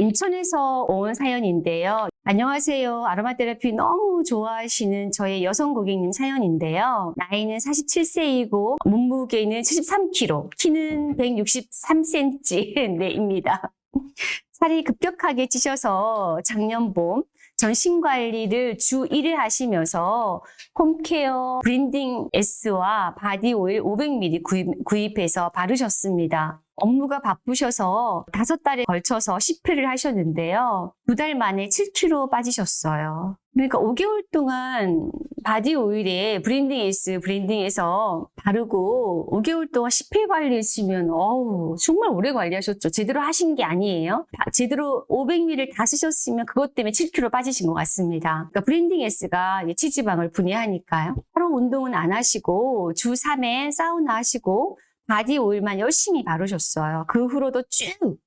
인천에서 온 사연인데요. 안녕하세요. 아로마 테라피 너무 좋아하시는 저의 여성 고객님 사연인데요. 나이는 47세이고 몸무게는 73kg, 키는 163cm입니다. 살이 급격하게 찌셔서 작년 봄 전신 관리를 주 1회 하시면서 홈케어 blending S와 바디 오일 500ml 구입, 구입해서 바르셨습니다. 업무가 바쁘셔서 다섯 달에 걸쳐서 10회를 하셨는데요. 두 달 만에 7kg 빠지셨어요. 그러니까 5개월 동안 바디 오일에 blending S blending S 바르고 5개월 동안 10회 관리했으면 어우 정말 오래 관리하셨죠. 제대로 하신 게 아니에요. 제대로 500ml 다 쓰셨으면 그것 때문에 7kg 빠지신 것 같습니다. 그러니까 blending S가 치지방을 분해하니까요. 하루 운동은 안 하시고 주 3회 사우나 하시고 바디 오일만 열심히 바르셨어요. 그 후로도 쭉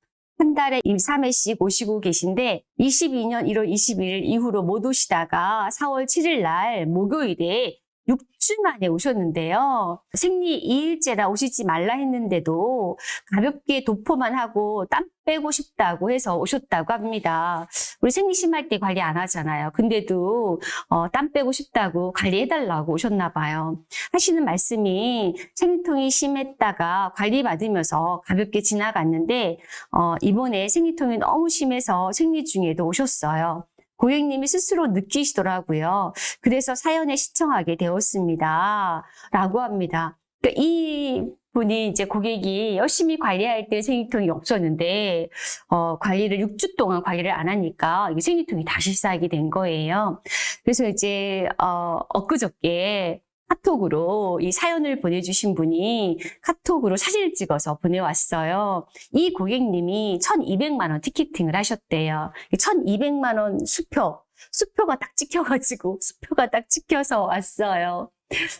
한 달에 3회씩 오시고 계신데 22년 1월 21일 이후로 못 오시다가 4월 7일 날 목요일에 6주 만에 오셨는데요. 생리 2일째라 오시지 말라 했는데도 가볍게 도포만 하고 땀 빼고 싶다고 해서 오셨다고 합니다. 우리 생리 심할 때 관리 안 하잖아요. 근데도 어, 땀 빼고 싶다고 관리해달라고 오셨나 봐요. 하시는 말씀이 생리통이 심했다가 관리받으면서 가볍게 지나갔는데 어, 이번에 생리통이 너무 심해서 생리 중에도 오셨어요. 고객님이 스스로 느끼시더라고요. 그래서 사연에 시청하게 되었습니다. 라고 합니다. 그러니까 이 분이 이제 고객이 열심히 관리할 때 생리통이 없었는데 어, 관리를 6주 동안 관리를 안 하니까 이 생리통이 다시 쌓이게 된 거예요. 그래서 이제 어, 엊그저께 카톡으로 이 사연을 보내주신 분이 카톡으로 사진을 찍어서 보내왔어요. 이 고객님이 1200만 원 티켓팅을 하셨대요. 1200만 원 수표, 수표가 딱 찍혀가지고 수표가 딱 찍혀서 왔어요.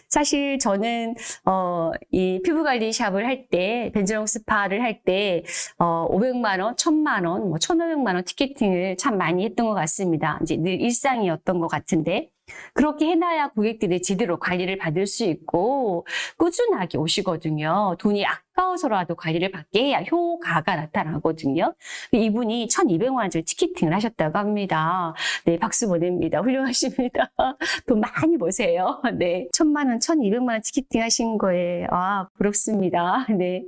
사실 저는 어, 이 피부관리 샵을 할 때, 벤저롱 스파를 할 때, 어, 500만 원, 1000만 원, 뭐 1500만 원 티켓팅을 참 많이 했던 것 같습니다. 이제 늘 일상이었던 것 같은데. 그렇게 해놔야 고객들이 제대로 관리를 받을 수 있고 꾸준하게 오시거든요. 돈이 아까워서라도 관리를 받게 해야 효과가 나타나거든요. 이분이 1200만 원짜리 티켓팅을 하셨다고 합니다. 네, 박수 보냅니다. 훌륭하십니다. 돈 많이 버세요. 네, 1000만 원, 1200만 원 티켓팅 하신 거에 아, 부럽습니다. 네.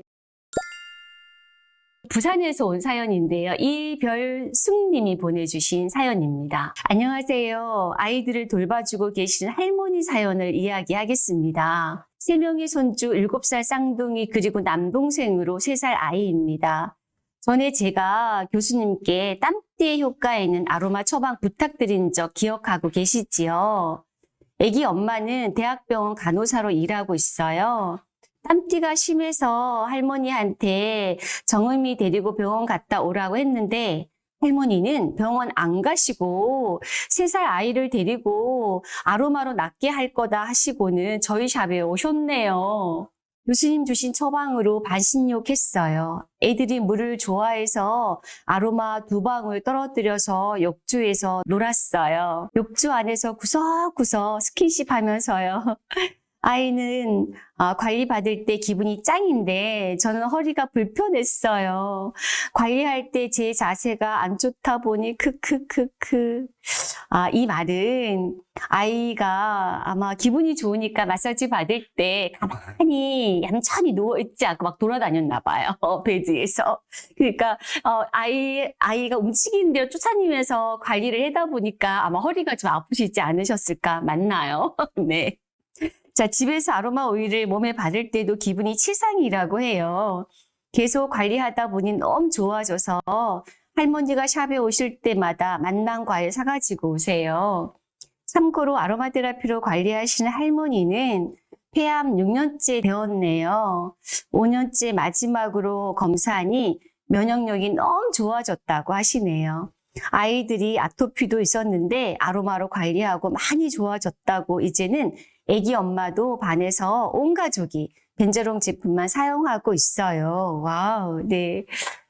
부산에서 온 사연인데요. 이별숙님이 보내주신 사연입니다. 안녕하세요. 아이들을 돌봐주고 계시는 할머니 사연을 이야기하겠습니다. 3명의 손주 7살 쌍둥이 그리고 남동생으로 3살 아이입니다. 전에 제가 교수님께 땀띠의 효과에는 아로마 처방 부탁드린 적 기억하고 계시지요? 아기 엄마는 대학병원 간호사로 일하고 있어요. 땀띠가 심해서 할머니한테 정음이 데리고 병원 갔다 오라고 했는데 할머니는 병원 안 가시고 세 살 아이를 데리고 아로마로 낫게 할 거다 하시고는 저희 샵에 오셨네요. 교수님 주신 처방으로 반신욕했어요. 애들이 물을 좋아해서 아로마 두 방울 떨어뜨려서 욕조에서 놀았어요. 욕조 안에서 구석구석 스킨십 하면서요. 아이는 아, 관리받을 때 기분이 짱인데 저는 허리가 불편했어요. 관리할 때 제 자세가 안 좋다 보니 크크크크. 아, 이 말은 아이가 아마 기분이 좋으니까 마사지 받을 때 가만히 얌전히 누워있지 않고 막 돌아다녔나 봐요. 베드에서. 그러니까 어, 아이, 아이가 움직이는 대로 쫓아다니면서 관리를 하다 보니까 아마 허리가 좀 아프시지 않으셨을까 맞나요? 네. 자, 집에서 아로마 오일을 몸에 바를 때도 기분이 치상이라고 해요. 계속 관리하다 보니 너무 좋아져서 할머니가 샵에 오실 때마다 맛난 과일 사가지고 오세요. 참고로 아로마 테라피로 관리하시는 할머니는 폐암 6년째 되었네요. 5년째 마지막으로 검사하니 면역력이 너무 좋아졌다고 하시네요. 아이들이 아토피도 있었는데 아로마로 관리하고 많이 좋아졌다고 이제는 아기 엄마도 반해서 온 가족이 벤저롱 제품만 사용하고 있어요. 와우, 네.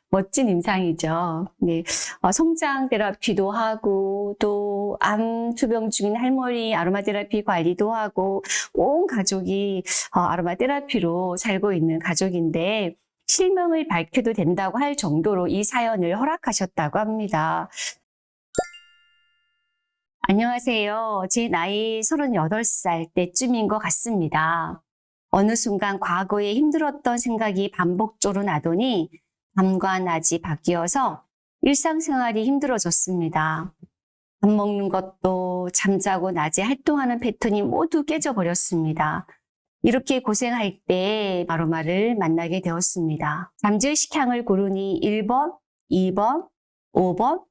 멋진 임상이죠. 네. 어, 성장 테라피도 하고 또 암 투병 중인 할머니 아로마 테라피 관리도 하고 온 가족이 어, 아로마 테라피로 살고 있는 가족인데 실명을 밝혀도 된다고 할 정도로 이 사연을 허락하셨다고 합니다. 안녕하세요. 제 나이 38살 때쯤인 것 같습니다. 어느 순간 과거에 힘들었던 생각이 반복적으로 나더니 밤과 낮이 바뀌어서 일상생활이 힘들어졌습니다. 밥 먹는 것도 잠자고 낮에 활동하는 패턴이 모두 깨져버렸습니다. 이렇게 고생할 때 마루마를 만나게 되었습니다. 잠재의식 향을 고르니 1번, 2번, 5번,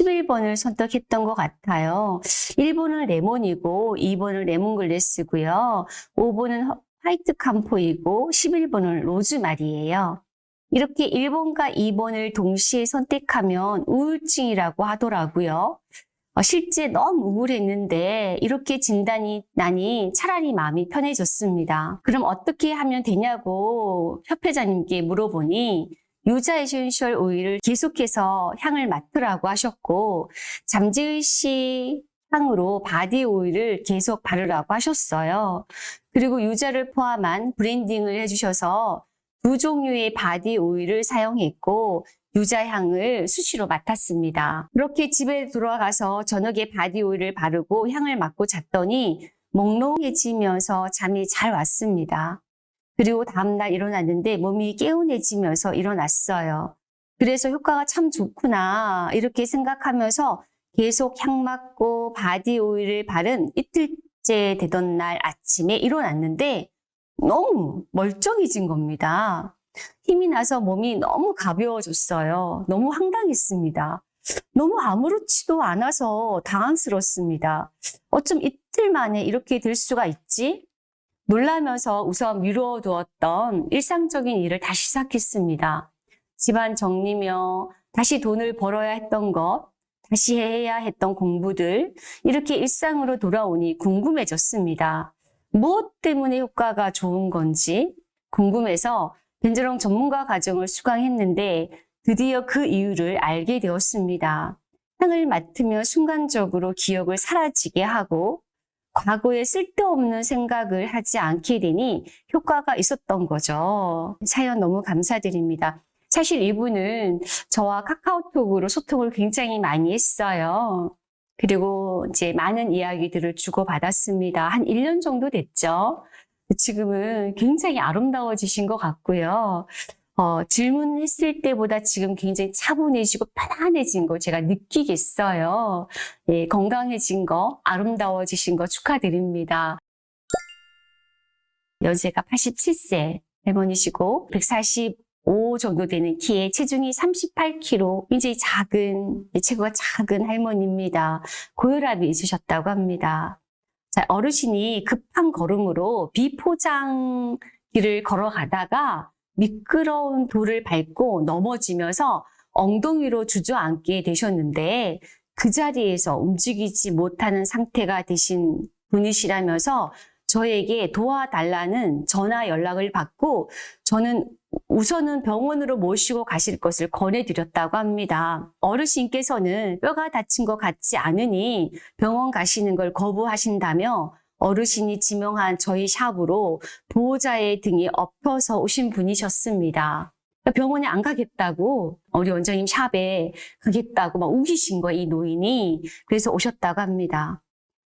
11번을 선택했던 것 같아요. 1번은 레몬이고 2번은 레몬글래스고요. 5번은 white camphor이고 11번은 로즈마리예요. 이렇게 1번과 2번을 동시에 선택하면 우울증이라고 하더라고요. 어, 실제 너무 우울했는데 이렇게 진단이 나니 차라리 마음이 편해졌습니다. 그럼 어떻게 하면 되냐고 협회장님께 물어보니 유자 essential 오일을 계속해서 향을 맡으라고 하셨고 잠재의식 향으로 바디 오일을 계속 바르라고 하셨어요. 그리고 유자를 포함한 blending을 해주셔서 두 종류의 바디 오일을 사용했고 유자향을 수시로 맡았습니다. 그렇게 집에 들어가서 저녁에 바디 오일을 바르고 향을 맡고 잤더니 몽롱해지면서 잠이 잘 왔습니다. 그리고 다음날 일어났는데 몸이 개운해지면서 일어났어요. 그래서 효과가 참 좋구나 이렇게 생각하면서 계속 향 맡고 바디 오일을 바른 이틀째 되던 날 아침에 일어났는데 너무 멀쩡해진 겁니다. 힘이 나서 몸이 너무 가벼워졌어요. 너무 황당했습니다. 너무 아무렇지도 않아서 당황스럽습니다. 어쩜 이틀 만에 이렇게 될 수가 있지? 놀라면서 우선 미루어두었던 일상적인 일을 다시 시작했습니다. 집안 정리며 다시 돈을 벌어야 했던 것, 다시 해야 했던 공부들, 이렇게 일상으로 돌아오니 궁금해졌습니다. 무엇 때문에 효과가 좋은 건지 궁금해서 벤저롱 전문가 과정을 수강했는데 드디어 그 이유를 알게 되었습니다. 향을 맡으며 순간적으로 기억을 사라지게 하고 과거에 쓸데없는 생각을 하지 않게 되니 효과가 있었던 거죠. 사연 너무 감사드립니다. 사실 이분은 저와 카카오톡으로 소통을 굉장히 많이 했어요. 그리고 이제 많은 이야기들을 주고받았습니다. 한 1년 정도 됐죠. 지금은 굉장히 아름다워지신 것 같고요. 어, 질문했을 때보다 지금 굉장히 차분해지고 편안해진 거 제가 느끼겠어요. 예, 건강해진 거, 아름다워지신 거 축하드립니다. 연세가 87세 할머니시고 145 정도 되는 키에 체중이 38kg, 굉장히 작은, 체구가 작은 할머니입니다. 고혈압이 있으셨다고 합니다. 자, 어르신이 급한 걸음으로 비포장 길을 걸어가다가 미끄러운 돌을 밟고 넘어지면서 엉덩이로 주저앉게 되셨는데 그 자리에서 움직이지 못하는 상태가 되신 분이시라면서 저에게 도와달라는 전화 연락을 받고 저는 우선은 병원으로 모시고 가실 것을 권해드렸다고 합니다. 어르신께서는 뼈가 다친 것 같지 않으니 병원 가시는 걸 거부하신다며 어르신이 지명한 저희 샵으로 보호자의 등에 엎혀서 오신 분이셨습니다. 병원에 안 가겠다고 우리 원장님 샵에 가겠다고 막 우기신 거예요, 이 노인이. 그래서 오셨다고 합니다.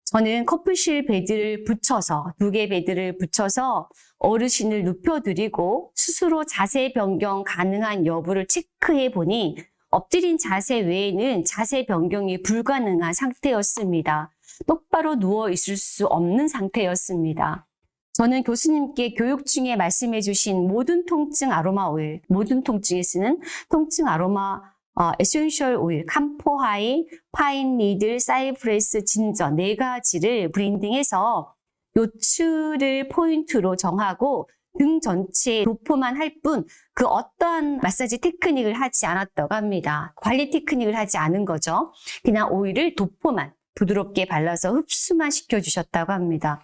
저는 커플실 베드를 붙여서 두 개 베드를 붙여서 어르신을 눕혀드리고 스스로 자세 변경 가능한 여부를 체크해 보니 엎드린 자세 외에는 자세 변경이 불가능한 상태였습니다. 똑바로 누워 있을 수 없는 상태였습니다. 저는 교수님께 교육 중에 말씀해 주신 모든 통증 아로마 오일, 모든 통증에 쓰는 통증 아로마 어, 에센셜 오일, camphor white, pine needle, cypress, 진저 네 가지를 blending해서 요추를 포인트로 정하고 등 전체에 도포만 할 뿐 그 어떠한 마사지 테크닉을 하지 않았다고 합니다. 관리 테크닉을 하지 않은 거죠. 그냥 오일을 도포만 부드럽게 발라서 흡수만 시켜주셨다고 합니다.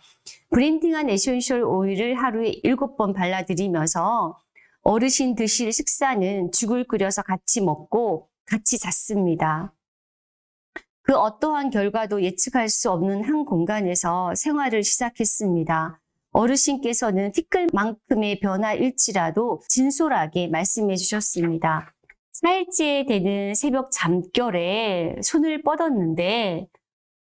blending한 에센셜 오일을 하루에 7번 발라드리면서 어르신 드실 식사는 죽을 끓여서 같이 먹고 같이 잤습니다. 그 어떠한 결과도 예측할 수 없는 한 공간에서 생활을 시작했습니다. 어르신께서는 티끌만큼의 변화일지라도 진솔하게 말씀해 주셨습니다. 4일째 되는 새벽 잠결에 손을 뻗었는데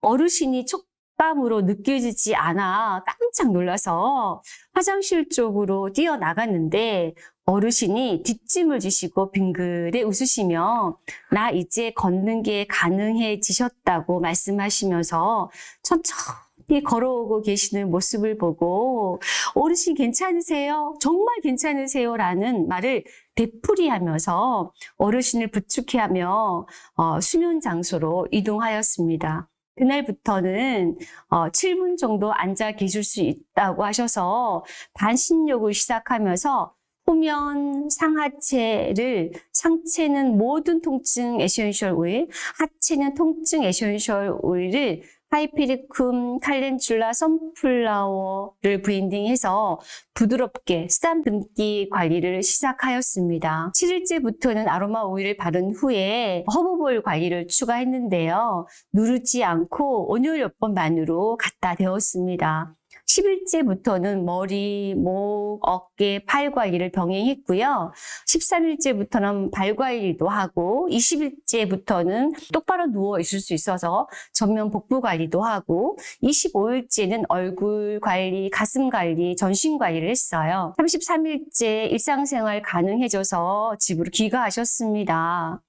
어르신이 촉감으로 느껴지지 않아 깜짝 놀라서 화장실 쪽으로 뛰어나갔는데 어르신이 뒷짐을 지시고 빙그레 웃으시며 나 이제 걷는 게 가능해지셨다고 말씀하시면서 천천히 걸어오고 계시는 모습을 보고 어르신 괜찮으세요? 정말 괜찮으세요? 라는 말을 되풀이하면서 어르신을 부축해하며 어, 수면 장소로 이동하였습니다. 그날부터는 어, 7분 정도 앉아 계실 수 있다고 하셔서 반신욕을 시작하면서 후면 상하체를 상체는 모든 통증 에센셜 오일, 하체는 통증 에센셜 오일을 hypericum calendula sunflower를 blending해서 부드럽게 쓰다듬기 관리를 시작하였습니다. 7일째부터는 아로마 오일을 바른 후에 herb ball 관리를 추가했는데요. 누르지 않고 온열 요법만으로 갖다 대었습니다. 10일째부터는 머리, 목, 어깨, 팔 관리를 병행했고요. 13일째부터는 발 관리도 하고 20일째부터는 똑바로 누워 있을 수 있어서 전면 복부 관리도 하고 25일째는 얼굴 관리, 가슴 관리, 전신 관리를 했어요. 33일째 일상생활 가능해져서 집으로 귀가하셨습니다.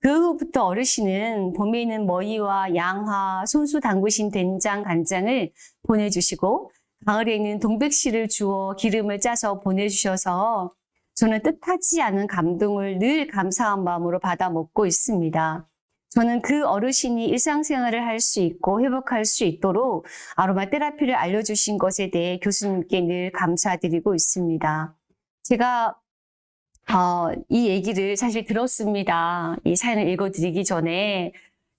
그 후부터 어르신은 봄에는 머위와 양화, 손수 담그신 된장, 간장을 보내주시고 가을에는 동백씨를 주어 기름을 짜서 보내주셔서 저는 뜻하지 않은 감동을 늘 감사한 마음으로 받아 먹고 있습니다. 저는 그 어르신이 일상생활을 할 수 있고 회복할 수 있도록 아로마 테라피를 알려주신 것에 대해 교수님께 늘 감사드리고 있습니다. 제가 어, 이 얘기를 사실 들었습니다. 이 사연을 읽어드리기 전에.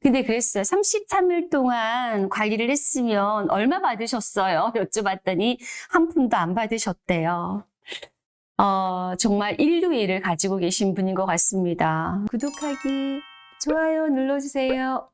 근데 그랬어요. 33일 동안 관리를 했으면 얼마 받으셨어요? 여쭤봤더니 한 푼도 안 받으셨대요. 어, 정말 인류애를 가지고 계신 분인 것 같습니다. 구독하기, 좋아요 눌러주세요.